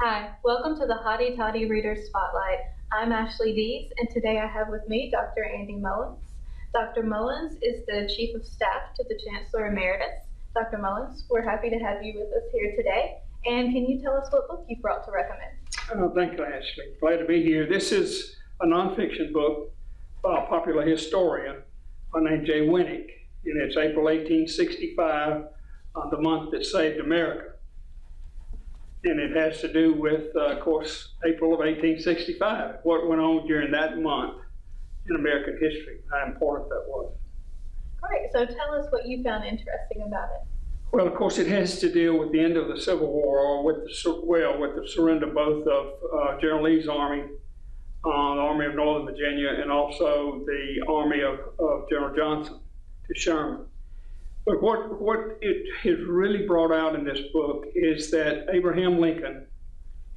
Hi, welcome to the Hotty Toddy Reader Spotlight. I'm Ashley Dees, and today I have with me Dr. Andy Mullins. Dr. Mullins is the Chief of Staff to the Chancellor Emeritus. Dr. Mullins, we're happy to have you with us here today. And can you tell us what book you brought to recommend? Oh, thank you, Ashley. Glad to be here. This is a nonfiction book by a popular historian by named Jay Winik, and it's April 1865, uh, the month that saved America. And it has to do with, uh, of course, April of 1865, what went on during that month in American history, how important that was. Great, so tell us what you found interesting about it. Well, of course, it has to deal with the end of the Civil War, or with the well, with the surrender both of uh, General Lee's army, uh, the Army of Northern Virginia, and also the army of, of General Johnston to Sherman. But what what it has really brought out in this book is that Abraham Lincoln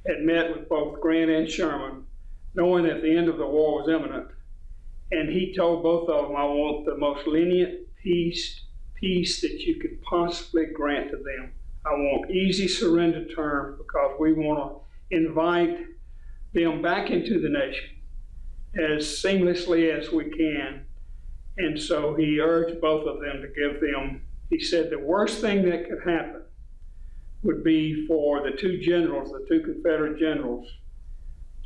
had met with both Grant and Sherman, knowing that the end of the war was imminent, and he told both of them, "I want the most lenient peace." peace that you could possibly grant to them. I want easy surrender terms because we want to invite them back into the nation as seamlessly as we can. And so he urged both of them to give them, he said the worst thing that could happen would be for the two generals, the two Confederate generals,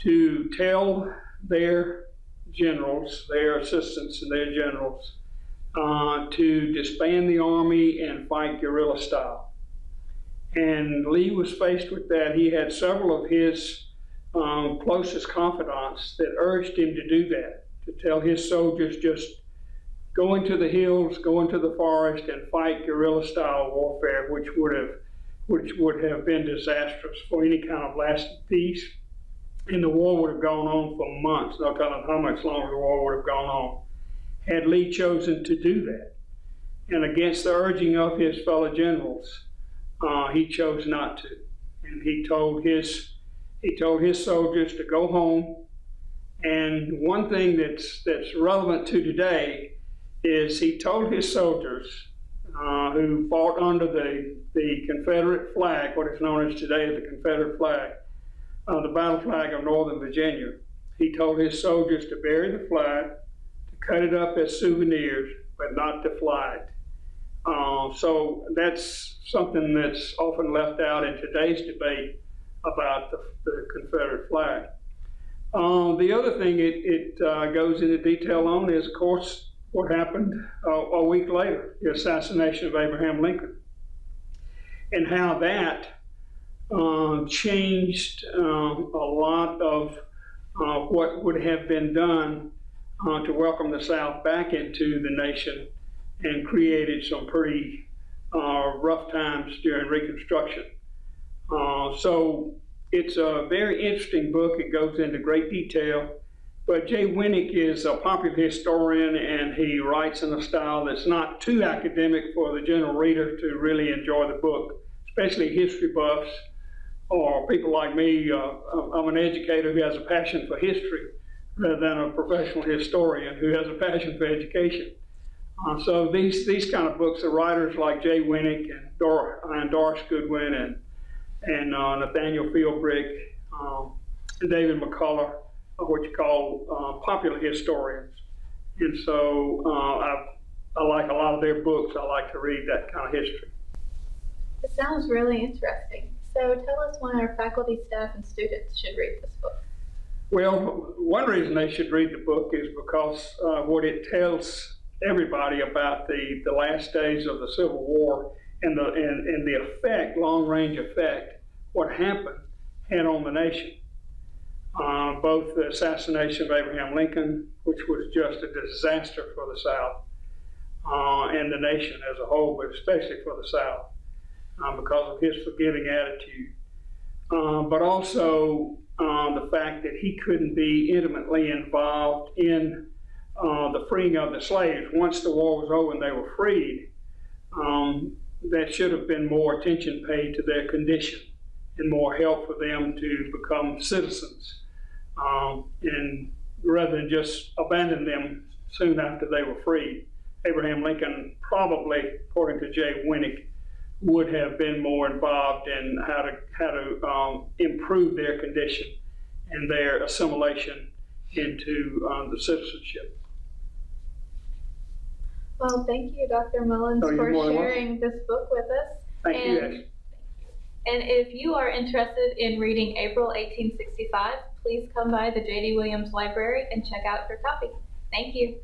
to tell their generals, their assistants and their generals, uh, to disband the army and fight guerrilla style. And Lee was faced with that. He had several of his um, closest confidants that urged him to do that, to tell his soldiers just go into the hills, go into the forest, and fight guerrilla style warfare, which would have which would have been disastrous for any kind of lasting peace. And the war would have gone on for months, no telling how much longer the war would have gone on had Lee chosen to do that. And against the urging of his fellow generals, uh, he chose not to. And he told his he told his soldiers to go home. And one thing that's that's relevant to today is he told his soldiers uh, who fought under the the Confederate flag, what is known as today as the Confederate flag, uh, the battle flag of Northern Virginia. He told his soldiers to bury the flag to cut it up as souvenirs, but not to fly it. Uh, so that's something that's often left out in today's debate about the, the Confederate flag. Uh, the other thing it, it uh, goes into detail on is, of course, what happened uh, a week later, the assassination of Abraham Lincoln, and how that uh, changed um, a lot of uh, what would have been done uh, to welcome the South back into the nation and created some pretty uh, rough times during Reconstruction. Uh, so it's a very interesting book. It goes into great detail. But Jay Winik is a popular historian and he writes in a style that's not too academic for the general reader to really enjoy the book, especially history buffs or people like me. Uh, I'm an educator who has a passion for history rather than a professional historian who has a passion for education. Uh, so these these kind of books, the writers like Jay Winik and, Dor and Doris Goodwin and and uh, Nathaniel Philbrick, um, and David McCullough what you call uh, popular historians. And so uh, I, I like a lot of their books. I like to read that kind of history. It sounds really interesting. So tell us why our faculty, staff, and students should read this book. Well, one reason they should read the book is because uh, what it tells everybody about the, the last days of the Civil War and the, and, and the effect, long range effect, what happened had on the nation. Uh, both the assassination of Abraham Lincoln, which was just a disaster for the South uh, and the nation as a whole, but especially for the South uh, because of his forgiving attitude. Uh, but also uh, the fact that he couldn't be intimately involved in uh, the freeing of the slaves. Once the war was over and they were freed, um, there should have been more attention paid to their condition and more help for them to become citizens, um, and rather than just abandon them soon after they were freed. Abraham Lincoln probably, according to Jay Winik, would have been more involved in how to, how to, um, improve their condition and their assimilation into, um, the citizenship. Well, thank you, Dr. Mullins, Oh, for welcome. sharing this book with us. Thank you, And- Ashley. And if you are interested in reading April 1865, please come by the J.D. Williams Library and check out your copy. Thank you.